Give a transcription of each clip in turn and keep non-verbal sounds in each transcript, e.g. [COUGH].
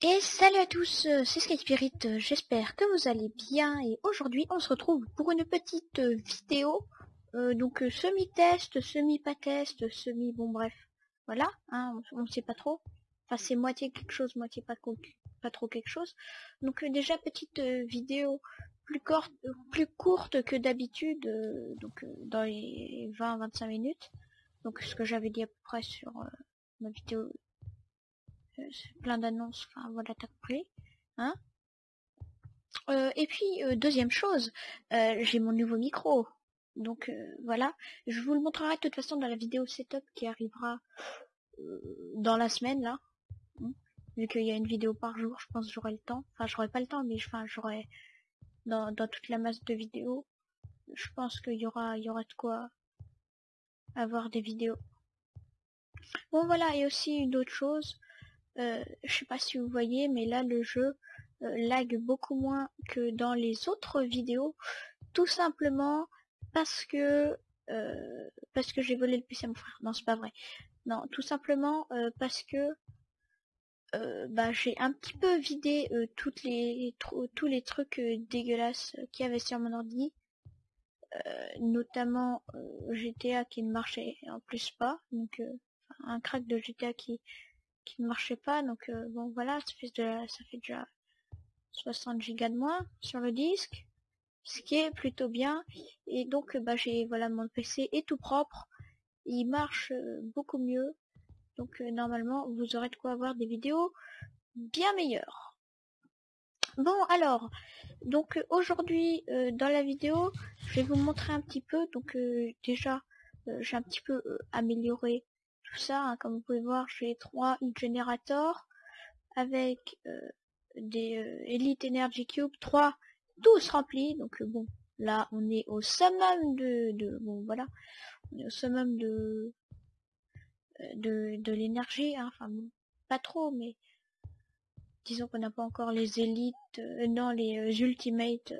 Et salut à tous, euh, c'est Sky Spirit, euh, j'espère que vous allez bien et aujourd'hui on se retrouve pour une petite euh, vidéo, donc semi-test, semi-pas test, semi, bon bref, voilà, hein, on, sait pas trop, enfin c'est moitié quelque chose, moitié pas, pas trop quelque chose, donc déjà petite vidéo plus courte, plus courte que d'habitude, donc dans les 20-25 minutes, donc ce que j'avais dit à peu près sur ma vidéo plein d'annonces, enfin voilà, t'as compris. Hein euh, et puis, euh, deuxième chose, euh, j'ai mon nouveau micro. Donc voilà, je vous le montrerai de toute façon dans la vidéo setup qui arrivera dans la semaine là. Vu qu'il y a une vidéo par jour, je pense que j'aurai le temps. Enfin, j'aurai pas le temps, mais enfin, j'aurai dans, dans toute la masse de vidéos. Je pense qu'il y aura, il y aura de quoi avoir des vidéos. Bon voilà, et aussi une autre chose, euh, je sais pas si vous voyez, mais là le jeu euh, lag beaucoup moins que dans les autres vidéos, tout simplement parce que euh, parce que j'ai volé le PC à mon frère. Non, c'est pas vrai. Non, tout simplement parce que bah, j'ai un petit peu vidé toutes les tous les trucs dégueulasses qu'il y avait sur mon ordi. notamment GTA qui ne marchait en plus pas, donc un crack de GTA qui qui ne marchait pas. Donc euh, bon voilà, ça fait, fait déjà 60 gigas de moins sur le disque, ce qui est plutôt bien. Et donc bah j'ai voilà mon PC est tout propre, il marche euh, beaucoup mieux. Donc euh, normalement vous aurez de quoi avoir des vidéos bien meilleures. Bon alors, donc aujourd'hui dans la vidéo, je vais vous montrer un petit peu. Donc déjà, j'ai un petit peu amélioré tout ça. Hein, comme vous pouvez voir, j'ai trois générateurs avec euh, des euh, Elite Energy Cube, 3 tous remplis. Donc euh, bon, là on est au summum de, de bon voilà, on est au summum de de, de l'énergie. Hein, enfin bon, pas trop, mais disons qu'on n'a pas encore les élites, non les Ultimate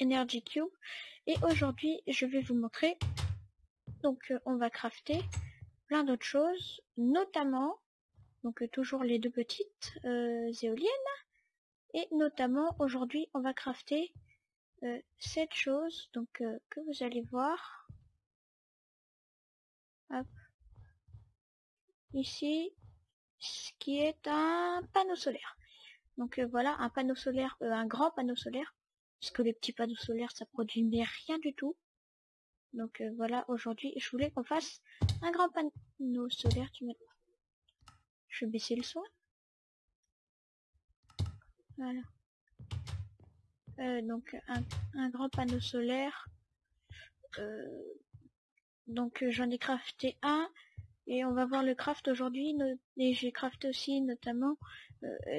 Energy Cube. Et aujourd'hui, je vais vous montrer. Donc on va crafter plein d'autres choses, notamment, donc euh, toujours les deux petites euh, éoliennes, et notamment aujourd'hui on va crafter euh, cette chose, donc que vous allez voir. Ici, ce qui est un panneau solaire. Donc voilà, un panneau solaire, un grand panneau solaire, parce que les petits panneaux solaires ça produit rien du tout. Donc voilà, aujourd'hui, je voulais qu'on fasse un grand panneau solaire. Tu Je vais baisser le son. Voilà. Euh, donc un, grand panneau solaire. Euh, donc j'en ai crafté un. Et on va voir le craft aujourd'hui. Et j'ai crafté aussi notamment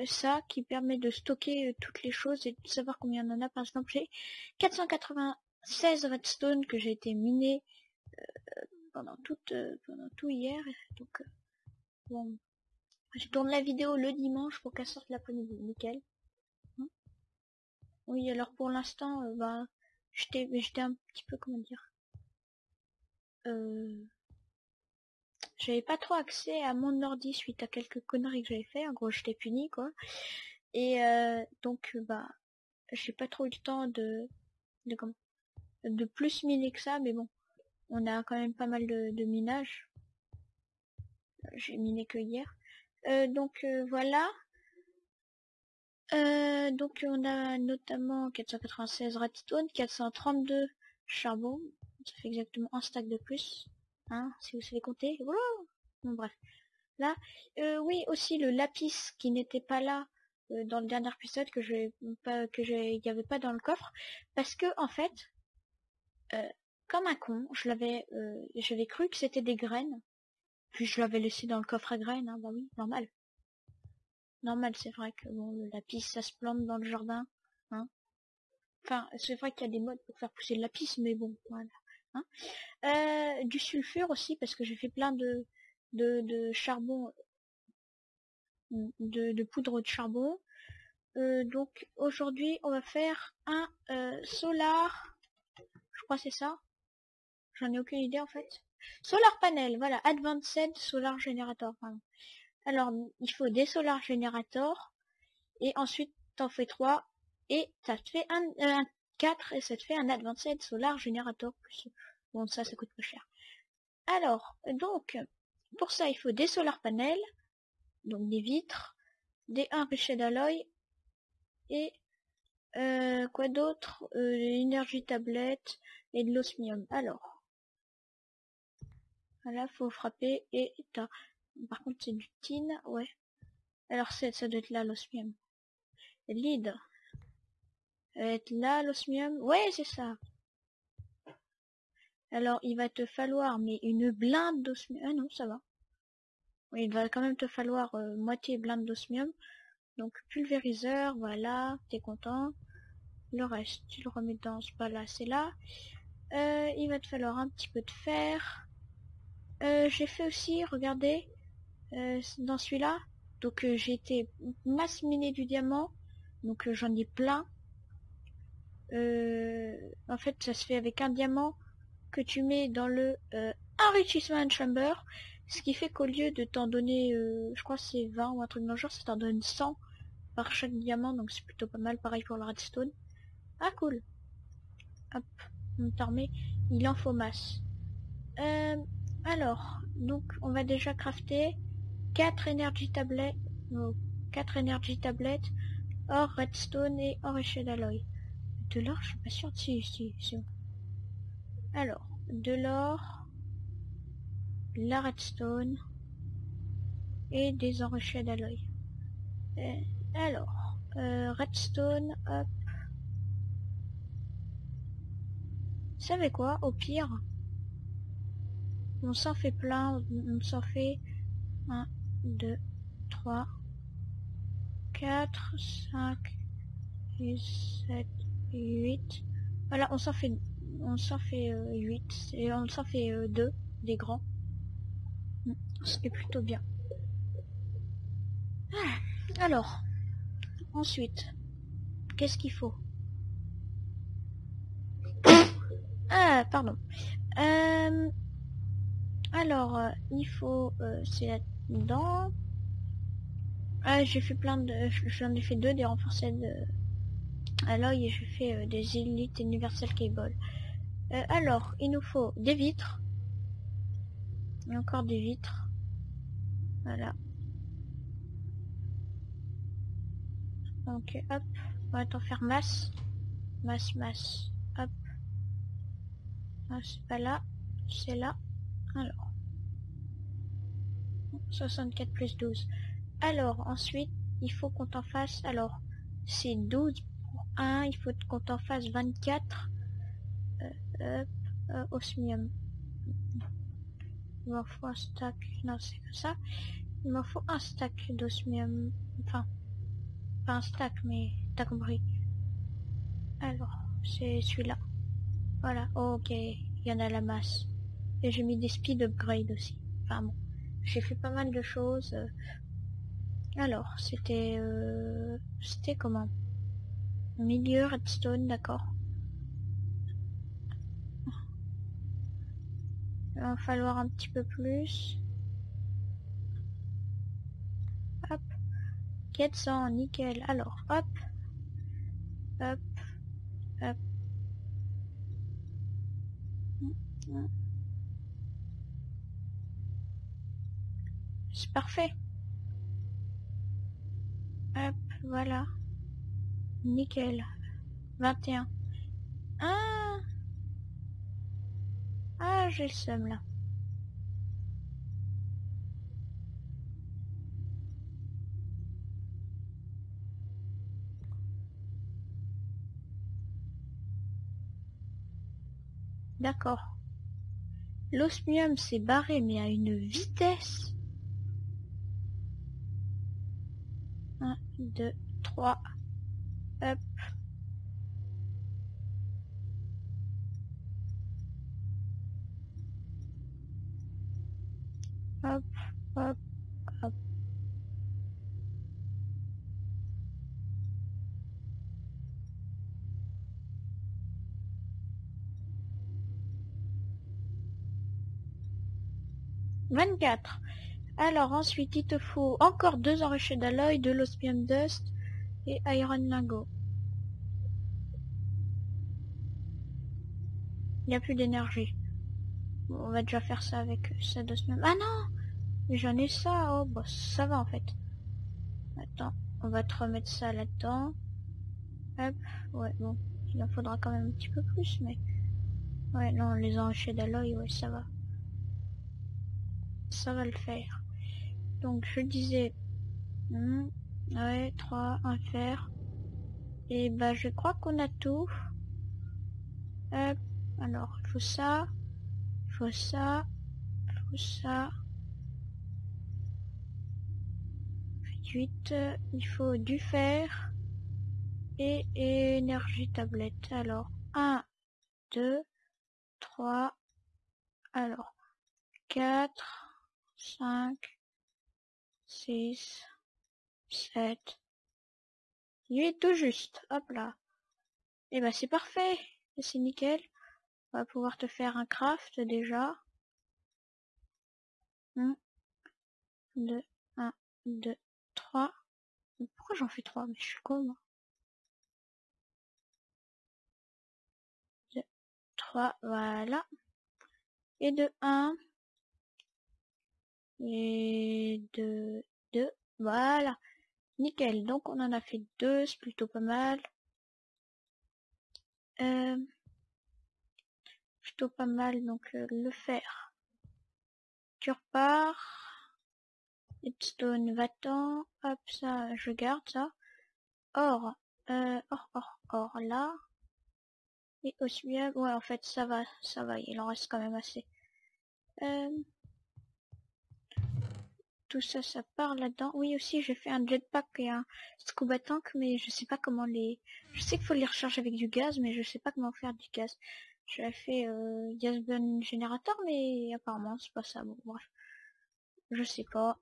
ça qui permet de stocker toutes les choses et de savoir combien on en a. Par exemple, j'ai 480 16 redstone que j'ai été miné euh, pendant toute euh, pendant tout hier. Donc euh, bon. Je tourne la vidéo le dimanche pour qu'elle sorte l'après-midi. Nickel. Hein? Oui alors pour l'instant bah j'étais un petit peu comment dire j'avais pas trop accès à mon ordi suite à quelques conneries que j'avais fait. En gros j'étais puni quoi. Et donc bah j'ai pas trop eu le temps de de de plus miner que ça, mais bon, on a quand même pas mal de, minage. J'ai miné que hier. Euh, donc euh, voilà. Euh, donc on a notamment 496 ratitones, 432 charbon. Ça fait exactement un stack de plus. Hein, si vous savez compter. Voilà. Bon bref. Là, oui aussi le lapis qui n'était pas là dans le dernier épisode que je pas que il n'y avait pas dans le coffre parce que en fait comme un con, je l'avais, euh, j'avais cru que c'était des graines. Puis je l'avais laissé dans le coffre à graines, hein, bah oui, normal. Normal, c'est vrai que bon, le lapis, ça se plante dans le jardin, hein. Enfin, c'est vrai qu'il y a des modes pour faire pousser le lapis, mais bon, voilà. Hein. Euh, du sulfure aussi, parce que j'ai fait plein de, de, de charbon, de, de poudre de charbon. donc aujourd'hui, on va faire un solar c'est ça. J'en ai aucune idée en fait. Solar panel, voilà, Advanced Solar Generator. Alors, il faut des solar generators. Et ensuite, t'en fais 3. Et ça te fait un, un 4 et ça te fait un advanced solar generator. Bon, ça, ça coûte pas cher. Alors, donc, pour ça, il faut des solar panels. Donc des vitres. Des enrichés d'alloy. Et euh, quoi d'autre? Euh, L'énergie tablette et de l'osmium. Alors. Voilà, faut frapper et t'as par contre, c'est du tin, ouais. Alors, c'est, ça doit être là, l'osmium. Lead. être là, l'osmium. Ouais, c'est ça. Alors, il va te falloir, mais une blinde d'osmium. Ah non, ça va. Il va quand même te falloir euh, moitié blinde d'osmium. Donc, pulvériseur, voilà, t'es content. Le reste, tu le remets dans ce là c'est là. Euh, il va te falloir un petit peu de fer. Euh, j'ai fait aussi, regardez, euh, dans celui-là. Donc euh, j'ai été masse miner du diamant. Donc j'en ai plein. en fait ça se fait avec un diamant que tu mets dans le enrichissement chamber. Ce qui fait qu'au lieu de t'en donner, je crois c'est 20 ou un truc dans le genre, ça t'en donne 100 par chaque diamant. Donc c'est plutôt pas mal. Pareil pour le redstone. Ah cool. Hop, on Il en faut masse. Alors, donc on va déjà crafter 4 énergie tablettes, 4 énergie tablettes, or redstone et or échelle d'alloy. De l'or, je suis pas sûr. Si, si, si. Alors, de l'or, la redstone et des enrichés d'alloy. Euh, alors, euh, redstone, hop. Savez quoi? Au pire, on s'en fait plein, on s'en fait un 2, 3, 4, 5, 6, 7, 8. Voilà, on s'en fait, on s'en fait 8 euh, et on s'en fait 2 euh, des grands. Hmm, ce qui est plutôt bien. Ah, alors, ensuite, qu'est-ce qu'il faut? [COUGHS] Ah, pardon. Euh, alors, il faut, c'est dans... Ah, j'ai fait plein de... J'en ai fait deux des renforcés de... Alloy et j'ai fait euh, des élites Universal Cable. Euh, alors, il nous faut des vitres. Et encore des vitres. Voilà. Ok, hop. On va t'en faire masse. Masse, masse. Hop. Ah, c'est pas là. C'est là. Alors. 64 plus 12. Alors, ensuite, il faut qu'on t'en fasse... Alors, c'est 12 pour 1. Il faut qu'on t'en fasse 24. Euh, euh, osmium. Il m'en faut un stack. Non, c'est que ça. Il m'en faut un stack d'osmium. Enfin, pas un stack, mais t'as compris. Alors, c'est celui-là. Voilà, ok, il y en a la masse. Et j'ai mis des speed upgrade aussi. Enfin bon. J'ai fait pas mal de choses. Alors, c'était... Euh, c'était comment? Milieu, redstone, d'accord. Il va falloir un petit peu plus. Hop. 400, nickel. Alors, hop. Hop. Hop. C'est parfait. Hop, voilà. Nickel. 21. Ah Ah, j'ai le seum là. D'accord. L'osmium s'est barré mais à une vitesse 2, 3. Hop. Hop, hop, hop. Vingt-quatre. Alors ensuite, il te faut encore deux enrichis d'alloy, de l'osmium dust et iron lingot. Il n'y a plus d'énergie. on va déjà faire ça avec ça d'osmium. Ah non J'en ai ça. Oh, bah ça va en fait. Attends, on va te remettre ça là-dedans. Hop, ouais, bon. Il en faudra quand même un petit peu plus, mais... Ouais, non, les enrichis d'alloy, ouais, ça va. Ça va le faire. Donc, je disais... Hmm, ouais, 3, un fer. Et bah, je crois qu'on a tout. Hop, alors, faut ça. Faut ça. Faut ça. 8, il faut du fer et énergie tablette. Alors, 1, 2, 3, alors, 4, 5, 6, 7, 8, tout juste. Hop là. Et eh ben c'est parfait. C'est nickel. On va pouvoir te faire un craft déjà. 1, 2, 1, 2, 3. Pourquoi j'en fais 3 Mais je suis con moi. 2, 3, voilà. Et de 1. Et de 2. Voilà. Nickel. Donc on en a fait 2, c'est plutôt pas mal. Euh, plutôt pas mal, donc euh, le fer. Tu repars. Stone va-t'en. Hop, ça, je garde ça. Or, euh, or, or, or, là. Et osmium, ouais, en fait, ça va, ça va, il en reste quand même assez. Tout ça, ça part là-dedans. Oui, aussi, j'ai fait un jetpack et un scuba tank, mais je sais pas comment les... Je sais qu'il faut les recharger avec du gaz, mais je sais pas comment faire du gaz. J'ai fait euh, gaz burn générateur, mais apparemment, c'est pas ça. Bon, bref. Je sais pas.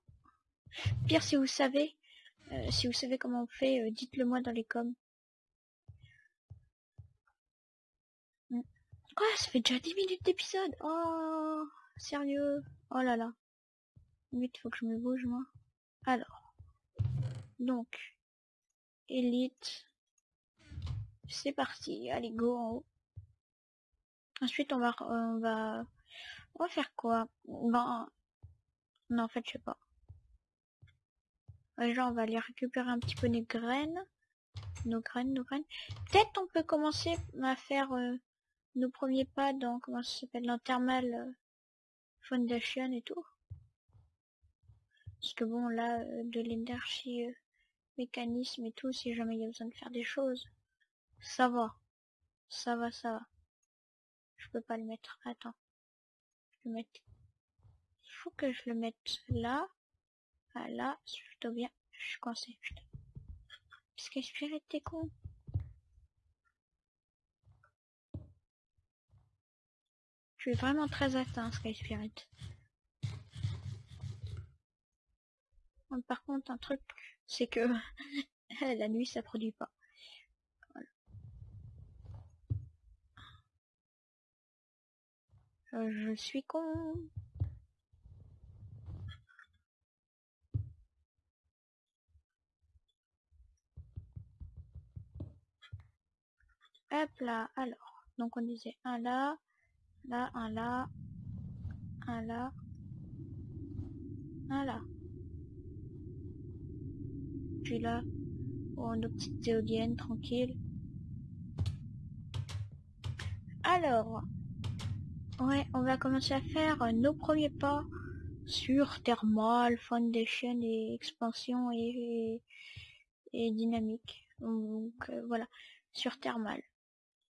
Pire, si vous savez, euh, si vous savez comment on fait, euh, dites-le moi dans les coms. Hmm. Quoi? Ça fait déjà 10 minutes d'épisode? Oh Sérieux? Oh là là. Vite, faut que je me bouge, moi. Alors. Donc. Élite. C'est parti. Allez, go en haut. Ensuite, on va... On va... On va faire quoi? Ben... Non, en fait, je sais pas. Genre, on va aller récupérer un petit peu nos graines. Nos graines, nos graines. Peut-être on peut commencer à faire euh, nos premiers pas dans, comment ça s'appelle, dans Thermal euh, Foundation et tout. Parce que bon, là, euh, de l'énergie, mécanisme et tout, si jamais il y a besoin de faire des choses, ça va. Ça va, ça va. Je peux pas le mettre. Attends. Je mettre... Il faut que je le mette là. Ah là, c'est plutôt bien. Je suis coincé, putain. Parce que Spirit, t'es con. Je suis vraiment très atteint, Sky Spirit. Par contre, un truc, c'est que [LAUGHS] la nuit, ça produit pas. Euh, je suis con. Hop là, alors. Donc on disait un là, là, un là, un là, un là. Là, oh, nos petites éoliennes tranquilles. Alors, ouais, on va commencer à faire nos premiers pas sur Thermal, Foundation et expansion et, et, dynamique. Donc euh, voilà, sur Thermal.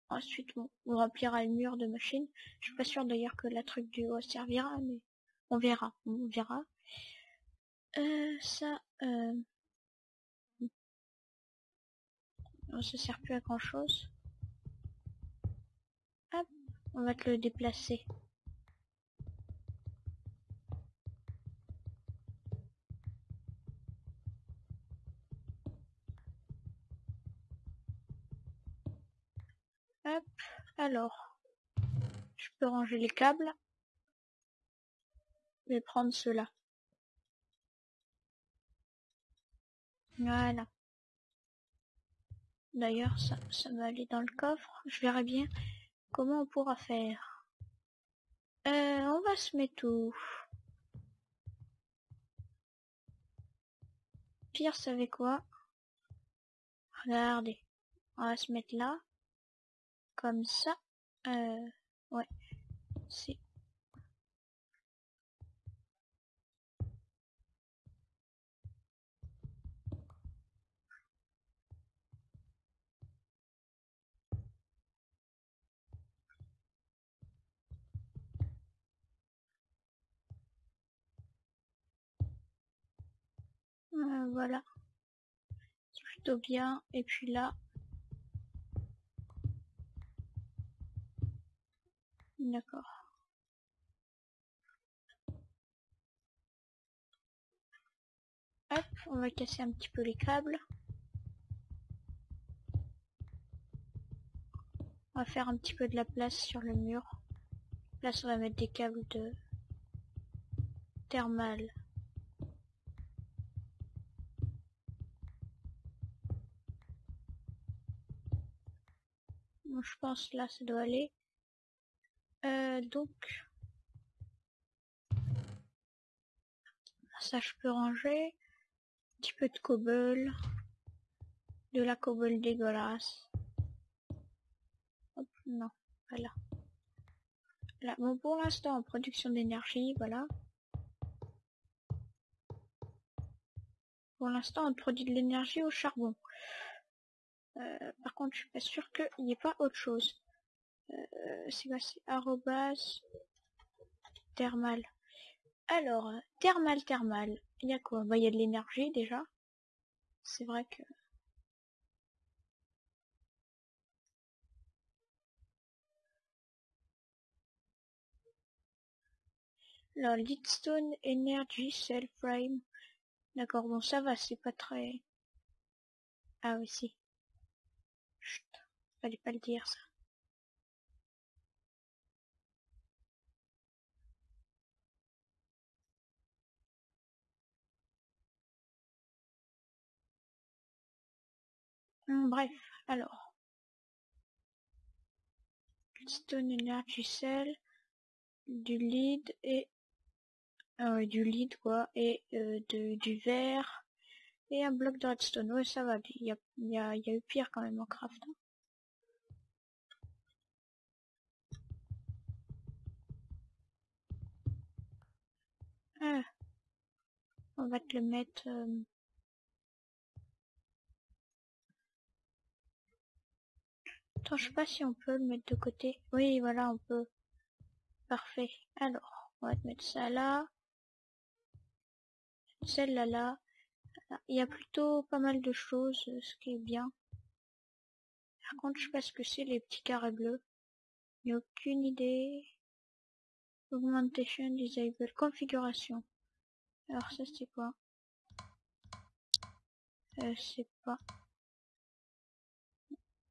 Ensuite, on, remplira le mur de machine. Je suis pas sûr d'ailleurs que la truc du haut servira, mais on verra, on verra. Euh, ça, euh... ça sert plus à grand chose. Hop, on va te le déplacer. Hop, alors, je peux ranger les câbles. Je vais prendre ceux-là. Voilà. D'ailleurs, ça, ça va aller dans le coffre. Je verrai bien comment on pourra faire. Euh, on va se mettre où? Pire, savez quoi? Regardez. On va se mettre là. Comme ça. Euh, ouais. C'est Euh, voilà. C'est plutôt bien. Et puis là. D'accord. Hop, on va casser un petit peu les câbles. On va faire un petit peu de la place sur le mur. Là, on va mettre des câbles de thermal je pense là ça doit aller. Euh, donc ça je peux ranger. Un petit peu de cobble. De la cobble dégueulasse. Hop, non, voilà. Là, bon pour l'instant en production d'énergie, voilà. Pour l'instant on produit de l'énergie au charbon. Euh, par contre, je suis pas sûr qu'il n'y ait pas autre chose. Euh, c'est quoi C'est arrobas thermal. Alors, thermal, thermal. Il y a quoi? Bah, il y a de l'énergie déjà. C'est vrai que... Alors, Leadstone Energy Cell Frame. D'accord, bon, ça va, c'est pas très... Ah oui, si. Fallait pas le dire ça. Hum, bref, alors. Stone Energy Cell, du lead et euh, du lead quoi, et euh, de, du verre et un bloc de redstone. Ouais, ça va, il y a, y, a, y a eu pire quand même en craft. Hein. On va te le mettre... Euh... Je sais pas si on peut le mettre de côté. Oui, voilà, on peut. Parfait. Alors, on va te mettre ça là. Celle-là là. Il y a plutôt pas mal de choses, ce qui est bien. Par contre, je sais pas ce que c'est les petits carrés bleus. Il a aucune idée. Augmentation Disable. Configuration. Alors ça c'est quoi? Euh, C'est pas...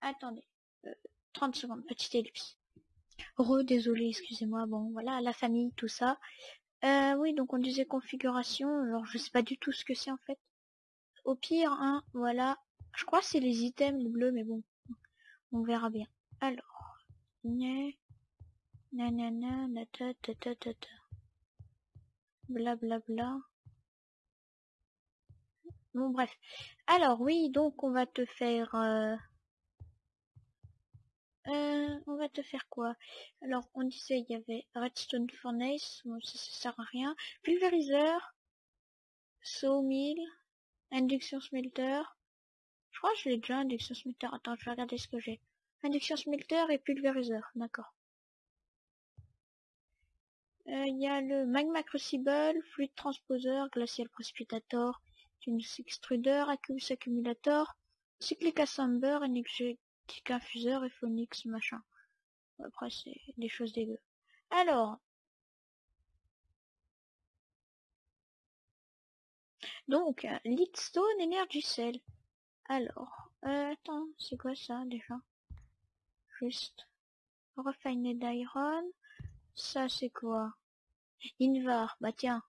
Attendez. 30 euh, secondes, petite ellipse. Re, désolé, excusez-moi. Bon, voilà, la famille, tout ça. Euh, oui, donc on disait configuration. Alors je sais pas du tout ce que c'est en fait. Au pire, hein, voilà. Je crois que c'est les items bleus, mais bon. On verra bien. Alors. Nanana, ta ta ta ta ta. Blablabla. Bla. Bon bref. Alors oui, donc on va te faire... Euh... Euh, on va te faire quoi? Alors on disait il y avait Redstone Furnace, ça, ça sert à rien. Pulvériseur, Sawmill, Induction Smelter. Je crois que je l'ai déjà, Induction Smelter. Attends, je vais regarder ce que j'ai. Induction Smelter et Pulvériseur, d'accord. Euh, il y a le Magma Crucible, Fluid Transposer, Glacial Precipitator, Tunus Extruder, Accus Accumulator, Cyclic Assembler, Energetic Infuseur et Phonix machin. Après c'est des choses dégueu. Alors. Donc, Leadstone Energy Cell. Alors, euh, attends, c'est quoi ça déjà? Juste. Refined Iron. Ça c'est quoi? Invar, bah tiens.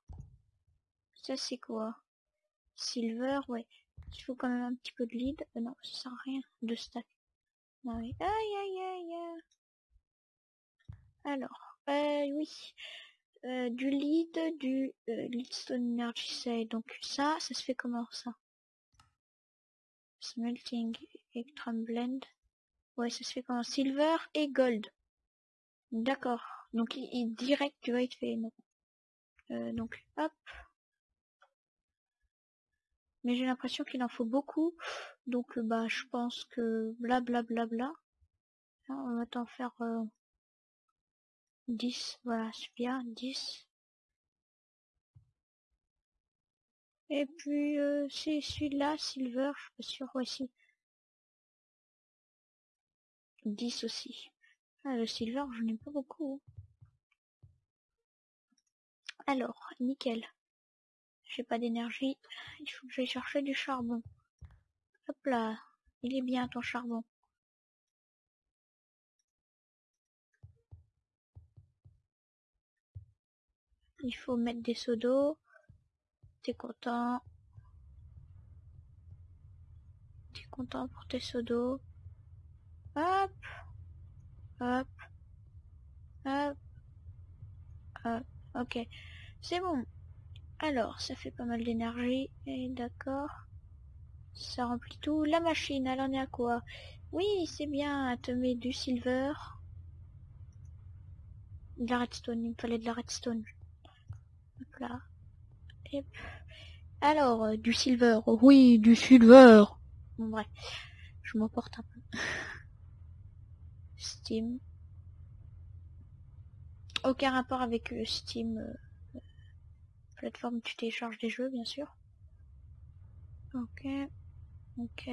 Ça c'est quoi? Silver, ouais. Il faut quand même un petit peu de lead. Euh, non, ça sert à rien. De stack. Non, oui. Aïe, aïe, aïe, aïe. Alors, euh, oui. Euh, du lead, du leadstone energy. Donc ça, ça se fait comment ça? Smelting, electrum blend. Ouais, ça se fait comment? Silver et gold. D'accord. Donc il, direct tu vois, il fait non. Euh, donc hop. Mais j'ai l'impression qu'il en faut beaucoup. Donc bah je pense que blablabla. Bla, bla, bla. On va t'en faire euh, 10. Voilà, c'est bien. 10. Et puis euh, c'est celui-là, Silver, je suis pas sûr, voici. 10 aussi. Ah, le Silver, je n'ai pas beaucoup. Alors, nickel. J'ai pas d'énergie. Il faut chercher du charbon. Hop là. Il est bien ton charbon. Il faut mettre des seaux d'eau. T'es content. T'es content pour tes seaux d'eau. Hop. Hop. Hop. Hop. Ok. C'est bon. Alors, ça fait pas mal d'énergie. Et d'accord. Ça remplit tout. La machine, elle en est à quoi? Oui, c'est bien. Elle te met du silver. De la redstone. Il me fallait de la redstone. Hop là. Alors, euh, du silver. Oui, du silver. Bon, bref. Je m'emporte un peu. [LAUGHS] Steam. Aucun rapport avec euh, Steam. Euh, plateforme tu télécharges des jeux, bien sûr. Ok. Ok.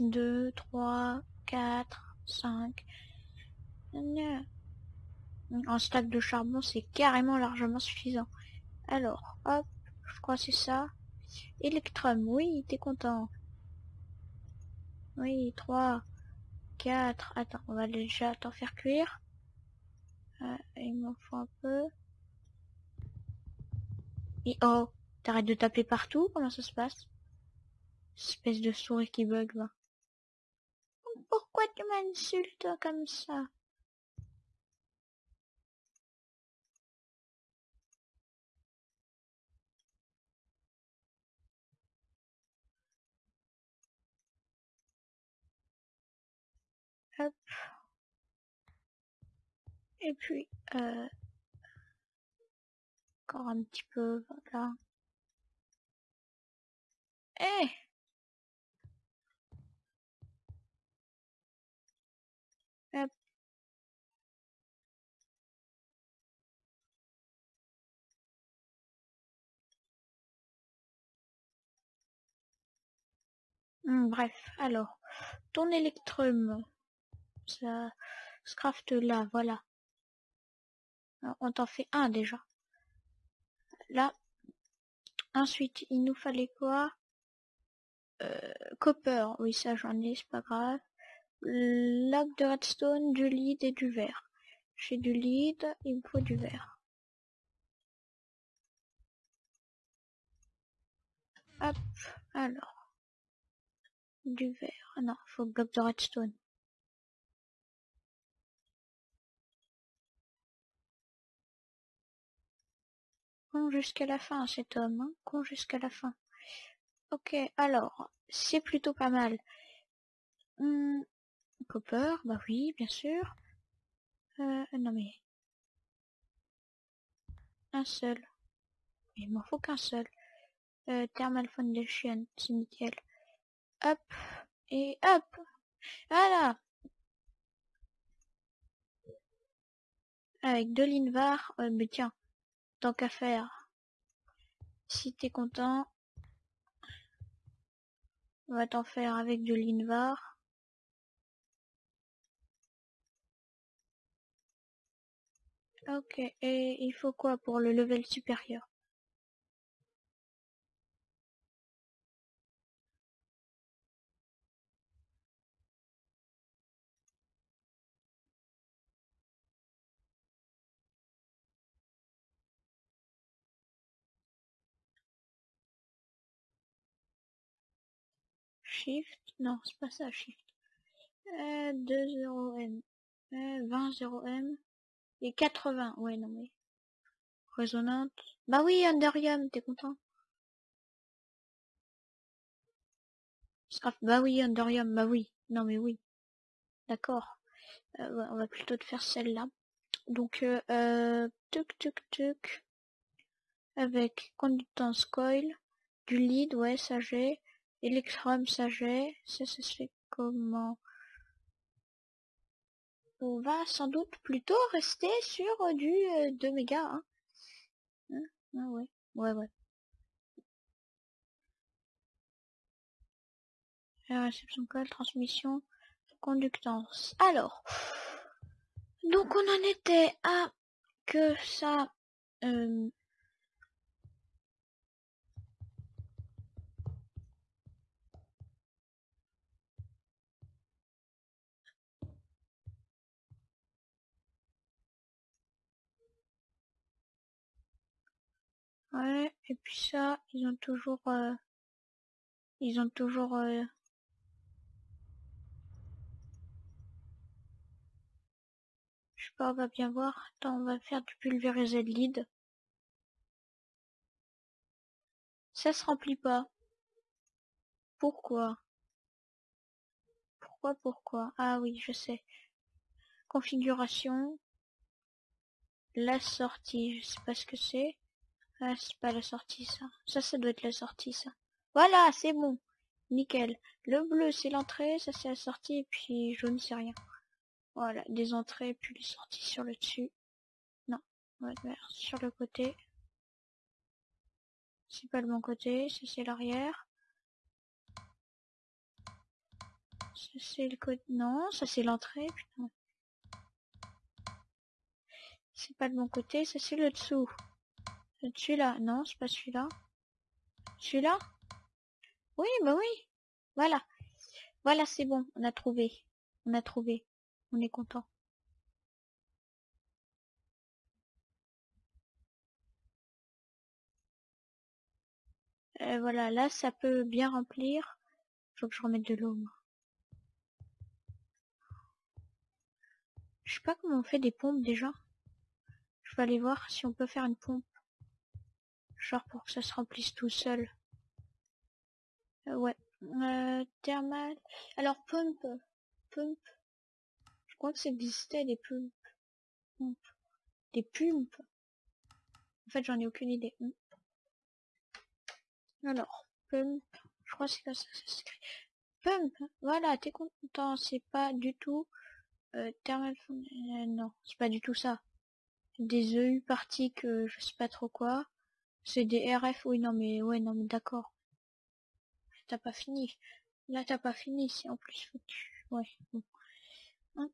2, 3, 4, 5. Un stack de charbon, c'est carrément largement suffisant. Alors, hop, je crois c'est ça. Electrum, oui, t'es content. Oui, 3, 4. Attends, on va déjà t'en faire cuire. Il m'en faut un peu. Et oh, t'arrêtes de taper partout? Comment ça se passe? Espèce de souris qui bug, là. Pourquoi tu m'insultes comme ça? Hop. Et puis, euh, encore un petit peu, voilà. Eh. Hmm, bref, alors, ton électrum, ça se craft là, voilà. On t'en fait un déjà. Là. Ensuite, il nous fallait quoi? Euh, Copper, oui ça j'en ai, c'est pas grave. Lac de redstone, du lead et du verre. J'ai du lead, il me faut du verre. Hop, alors. Du verre. Non, faut bloc de redstone. Con jusqu'à la fin cet homme, hein con jusqu'à la fin. Ok, alors, c'est plutôt pas mal. Hum, copper, bah oui, bien sûr. Euh, non mais... Un seul. Il m'en faut qu'un seul. Euh, Thermal Foundation, c'est nickel. Hop, et hop Voilà Avec deux l'invar, euh, mais tiens, tant qu'à faire. Si t'es content, on va t'en faire avec de l'invar. Ok, et il faut quoi pour le level supérieur? Shift. Non, c'est pas ça, Shift. Euh, 2-0M. Euh, 20-0M. Et 80. Ouais, non mais... Résonante. Bah oui, Underium, t'es content Bah oui, Underium, bah oui. Non mais oui. D'accord. Euh, on va plutôt te faire celle-là. Donc, euh, euh, tuc tuc tuc. Avec conductance coil. Du lead, ouais, ça j'ai. Electrum, j'ai. Ça, se fait comment? On va sans doute plutôt rester sur du 2 mégas. Hein. Hein? Ah ouais, ouais, ouais. réception call, transmission, conductance. Alors, donc on en était à que ça... Euh, Ouais, et puis ça, ils ont toujours... Euh, ils ont toujours... Euh, je sais pas, on va bien voir. Attends, on va faire du pulvériser de lead. Ça se remplit pas. Pourquoi? Pourquoi, pourquoi? Ah oui, je sais. Configuration. La sortie, je sais pas ce que c'est. Ah, c'est pas la sortie, ça. Ça, ça doit être la sortie, ça. Voilà, c'est bon. Nickel. Le bleu, c'est l'entrée, ça, c'est la sortie, et puis jaune, c'est rien. Voilà, des entrées, puis les sorties sur le dessus. Non, ouais, sur le côté. C'est pas le bon côté, ça c'est l'arrière. Ça c'est le côté... Non, ça c'est l'entrée. C'est pas le bon côté, ça c'est le dessous. Celui-là, non, c'est pas celui-là. Celui-là Oui, bah oui. Voilà. Voilà, c'est bon, on a trouvé. On a trouvé. On est content. Euh, voilà, là, ça peut bien remplir. Faut que je remette de l'eau. Je sais pas comment on fait des pompes déjà. Je vais aller voir si on peut faire une pompe. Genre pour que ça se remplisse tout seul. Euh, ouais. Euh, thermal. Alors, pump. Pump. Je crois que ça existait des pumps. Des pumps. En fait, j'en ai aucune idée. Hmm. Alors, pump. Je crois que c'est comme ça ça s'écrit. Pump. Voilà, t'es content. C'est pas du tout... Euh, thermal... Non, c'est pas du tout ça. Des EU parties que je sais pas trop quoi. C'est des RF, oui, non, mais, ouais, non, mais d'accord. T'as pas fini. Là, t'as pas fini, c'est en plus foutu. Ouais, bon. Hein?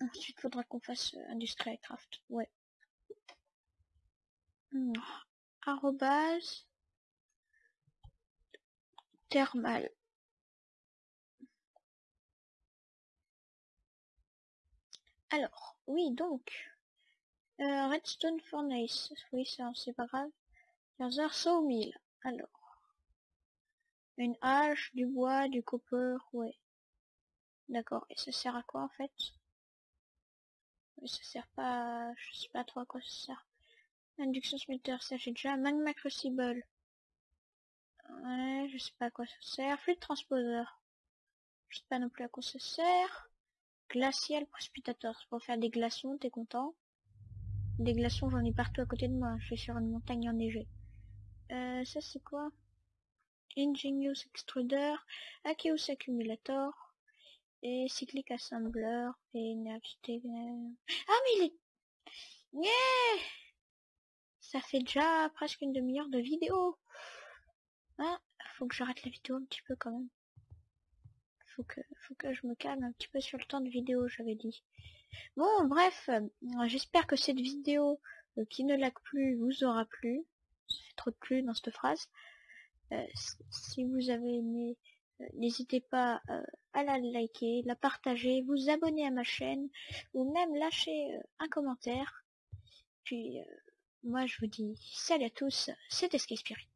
Ensuite, faudra qu'on fasse euh, Craft. Ouais. Hmm. Arrobase. Thermal. Alors, oui, donc. Euh, redstone Furnace. Oui, ça, c'est pas grave. Heures 1000. Alors. Une hache, du bois, du copper, ouais. D'accord. Et ça sert à quoi en fait? Ça sert pas... Je sais pas trop à quoi ça sert. Induction smelter, ça j'ai déjà. Magma crucible. Ouais, je sais pas à quoi ça sert. Fluide transposeur. Je sais pas non plus à quoi ça sert. Glacial précipitateur, c'est pour faire des glaçons, t'es content? Des glaçons, j'en ai partout à côté de moi. Je suis sur une montagne enneigée. Euh, ça c'est quoi? Ingenious Extruder, Acheus Accumulator, et Cyclic Assembler, et Ah mais il est... Yeah! Ça fait déjà presque une demi-heure de vidéo. Ah, faut que j'arrête la vidéo un petit peu quand même. Faut que, faut que je me calme un petit peu sur le temps de vidéo, j'avais dit. Bon, bref, euh, j'espère que cette vidéo euh, qui ne lag plus vous aura plu trop de plus dans cette phrase. Euh, si vous avez aimé, euh, n'hésitez pas euh, à la liker, la partager, vous abonner à ma chaîne ou même lâcher un commentaire. Puis moi je vous dis salut à tous, c'était Sky Spirit.